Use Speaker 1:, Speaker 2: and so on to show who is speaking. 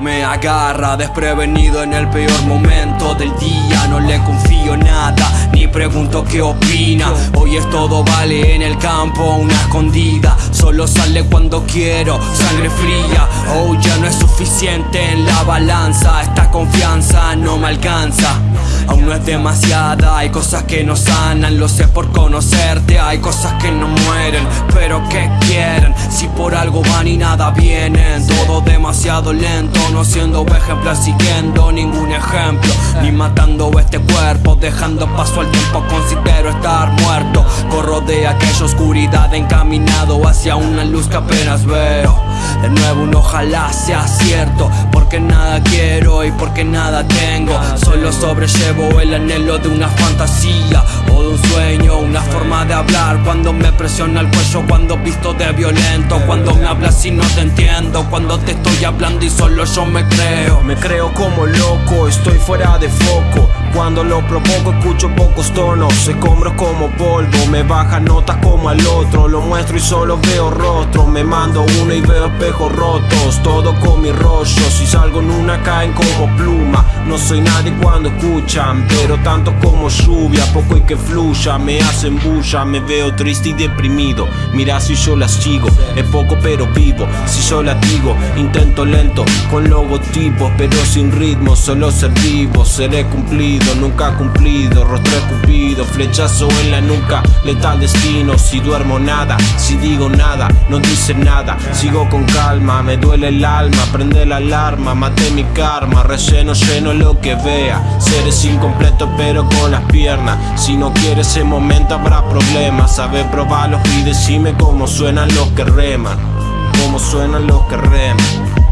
Speaker 1: Me agarra desprevenido en el peor momento del día. No le confío nada, ni pregunto qué opina. Hoy es todo vale en el campo, una escondida. Solo sale cuando quiero, sangre fría. Oh, ya no es suficiente en la balanza. Esta confianza no me alcanza. Aún no es demasiada, hay cosas que no sanan. Lo sé por conocerte, hay cosas que no mueren. Pero que quieren, y nada vienen. Todo demasiado lento, no siendo ejemplo Siguiendo ningún ejemplo. Ni matando este cuerpo, dejando paso al tiempo Considero estar muerto. Corro de aquella oscuridad encaminado Hacia una luz que apenas veo. De nuevo un ojalá sea cierto Porque nada quiero y porque nada tengo. Solo sobrellevo el anhelo de una fantasía un sueño, una forma de hablar. Cuando me presiona el cuello, cuando visto de violento. Cuando me hablas y no te entiendo. Cuando te estoy hablando y solo yo me creo.
Speaker 2: Me creo como loco, estoy fuera de foco. Cuando lo propongo escucho pocos tonos. Se compro como polvo, me baja notas como al otro. Lo muestro y solo veo rostro Me mando uno y veo espejos rotos. Todo con mi rollo, salgo en una caen como pluma. No soy nadie cuando escuchan Pero tanto como lluvia, poco y que fluya Me hacen bulla, me veo triste y deprimido. Mira si yo las sigo, es poco pero vivo. Si yo las digo, intento lento Con logotipos pero sin ritmo Solo ser vivo, seré cumplido nunca cumplido Rostro escupido, flechazo en la nuca Letal destino, si duermo nada Si digo nada, no dice nada. Sigo con calma, me duele el alma Prende la alarma, maté mi karma. Relleno lleno lo que vea. Seres incompletos pero con las piernas. Si no quieres ese momento habrá problemas. Sabe probarlos y decime cómo suenan los que reman. Cómo suenan los que reman